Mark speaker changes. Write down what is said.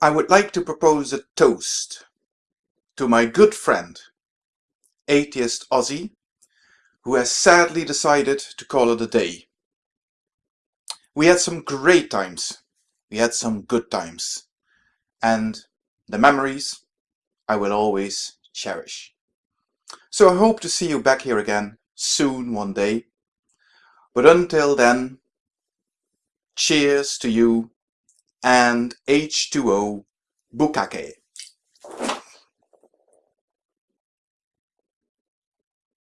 Speaker 1: I would like to propose a toast to my good friend, Atheist Ozzy, who has sadly decided to call it a day. We had some great times, we had some good times, and the memories I will always cherish. So I hope to see you back here again soon one day. But until then, cheers to you and H2O Bukake.